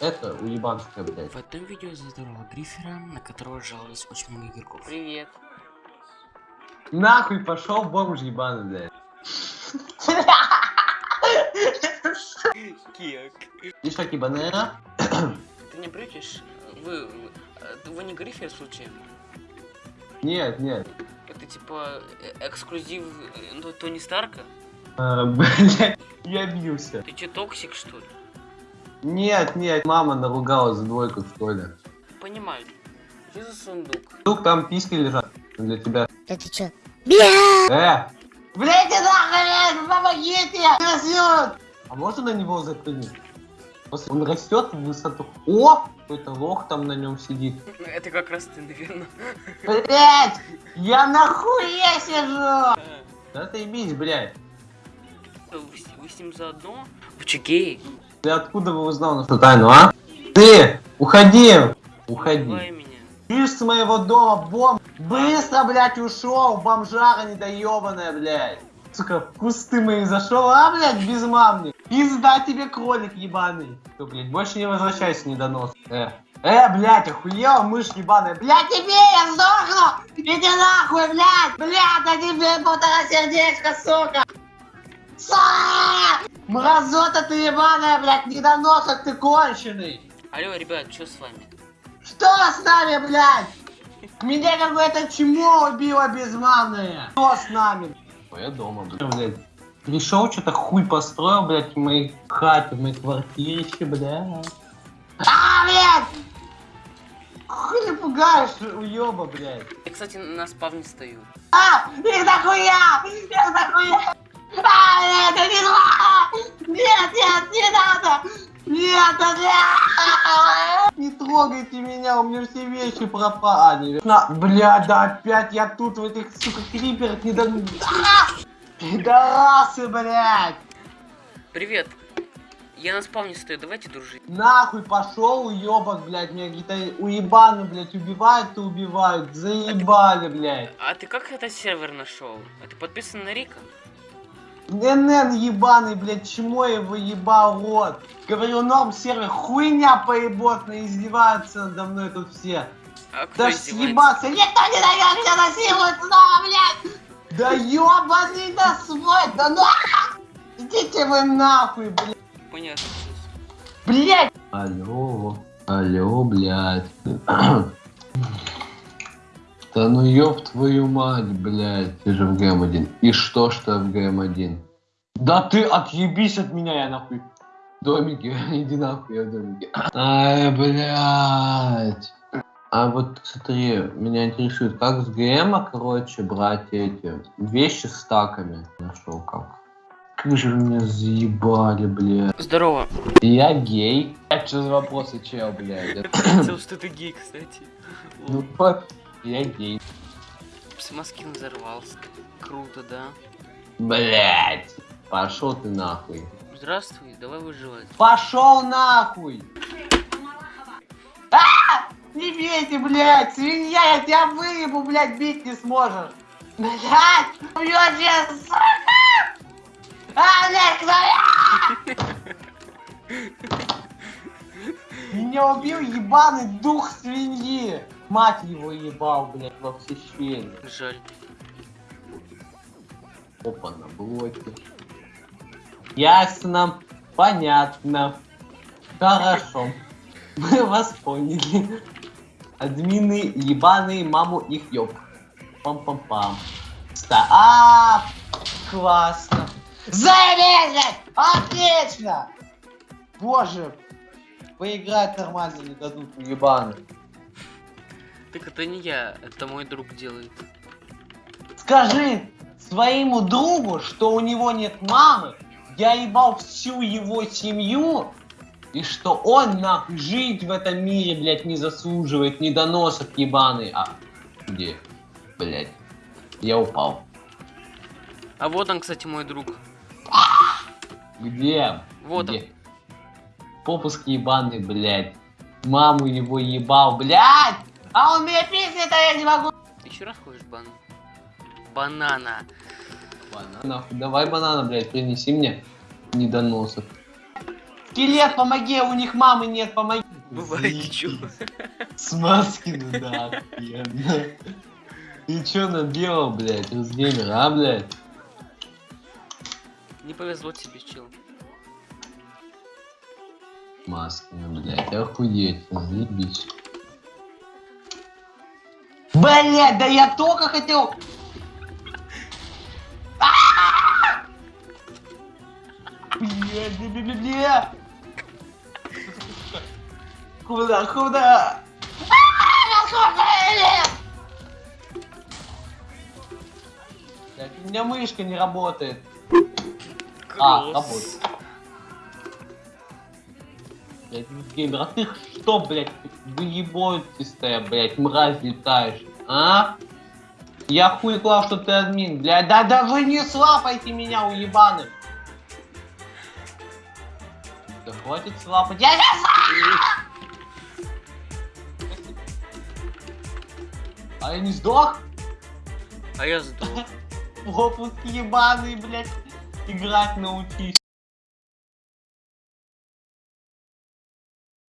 это уебанская, блядь. В этом видео здорового Грифера, на которого жаловалось очень много игроков. Привет. Нахуй пошел бомж ебаный, блядь. Кек. И что, кибанера? Ты не брючишь? Вы, вы, вы не Грифер случайно? Нет, нет. Это типа э, эксклюзив э, ну, Тони Старка? А, блядь, я обиделся. Ты че, токсик что ли? Нет, нет, мама наругалась за двойку в школе. Понимаю. Что за сундук? Тут там писки лежат для тебя. Да ты чё? Бля! Э! Блядь, нахуй, помогите! Растет! А можно на него запрыгнуть? После он растет в высоту. О! Какой-то лох там на нем сидит. Это как раз ты, наверное. Блять! Я нахуя сижу! Да ты ебись, блядь. Вы, вы с ним заодно? Вы че, гей? Ты откуда вы узнал нашу тайну, а? Ты! Уходи! Уходи. Ты с моего дома бомб! Быстро, блядь, ушел! Бомжара недоебанная, блядь! Сука, в кусты мои зашел, а, блядь, безмамник! Пизда тебе, кролик ебаный! Ты, блядь, больше не возвращайся, недонос. Э, э, блядь, охуел, мышь ебаная, блядь, тебе я сдохну! Иди нахуй, блядь! Блядь, а тебе полтора сердечка, сука! Сука! Мразота ты ебаная, блядь, недоносок ты конченый! Алло, ребят, что с вами? Что с нами, блядь? Меня какое-то чмо убило безманное. Что с нами? Я дома, блядь. Пришел, что-то хуй построил, блядь, в моей хате, в моей квартирище, блядь. А, блядь! Хуй ты пугаешь, уеба, блядь. Я, кстати, на спавне стою. А, их нахуя! Их нахуя! А, это не надо! Нет, нет, не надо! Нет, нет! Не трогайте меня, у меня все вещи пропали. На, блядь, да опять я тут в этих, сука, криперах не до... А! Пидорасы, блядь! Привет. Я на спавне стою, давайте дружить. Нахуй пошел, уебок, блядь, меня какие-то уебаны, блядь, убивают и убивают. Заебали, блядь. А ты как этот сервер нашел? А ты подписан на Рика? НН ебаный, блядь, чмо его ебал рот. Говорю, норм сервер, хуйня поеботная, издеваются надо мной тут все. А Да съебаться, никто не дает меня насилует снова, блядь! Да ебаный да свой, да нахуй! Идите вы нахуй, блядь! Понятно. Блядь! Алло, алло, блядь. Да ну ёб твою мать, блядь, ты же в ГМ-1. И что, что в ГМ-1? Да ты отъебись от меня, я нахуй. Домики, иди нахуй, я в домике. Ай, блядь. А вот смотри, меня интересует, как с ГМа, короче, брать эти вещи с стаками. Нашел как. Как же вы меня заебали, блядь. Здорово. Я гей. Это что за вопросы, чел, блядь? Я заметил, что ты гей, кстати. Ну, вот, я гей. Псимаскин взорвался. Круто, да? Блять. Пошел ты нахуй. Здравствуй, давай выживать. Пошел нахуй! А! Не бейте, блядь! Свинья, я тебя выебу, блядь, бить не сможешь! Блядь! Убьёшь я, сука! А, блядь, кто Меня убил ебаный дух свиньи! Мать его ебал, блядь, во все щели. Жаль. Опа, на блоке. Ясно. Понятно. Хорошо. Мы вас поняли. Админы ебаные, маму их ёб. Пам-пам-пам. Ста а, классно. Заебись! Отлично! Боже, поиграть нормально не дадут, ебаные. Так это не я, это мой друг делает. Скажи своему другу, что у него нет мамы, я ебал всю его семью, и что он, нахуй, жить в этом мире, блядь, не заслуживает, недоносок ебаный. А, где? Блядь, я упал. А вот он, кстати, мой друг. Где? Вот он. Где? Попуск ебаный, блядь. Маму его ебал, блядь! А он меня писнет, а я не могу. Ты еще раз ходишь бан? Банана. Банан. Нахуй, давай банана, блядь, принеси мне недоносок. Скелет, помоги, у них мамы нет, помоги. Бывает ничего. Смазки, ну да, охуенно. Ты чё наделал, блядь, Русгеймер, а, блядь? Не повезло тебе, чел. Маски, ну, блядь, охуеть, заебись. Блядь, да я только хотел... А! Куда, куда? Блядь, у меня мышка не работает. А, работает. Блядь, геймер, а ты что, блядь, выебойтесь-то, блядь, мразь летаешь, а? Я хуй клал, что ты админ, блядь, да да вы не слапайте меня, уебаны! Да хватит слапать, я не А я не сдох? А я сдох. Попуск ебаный, блядь, играть научись.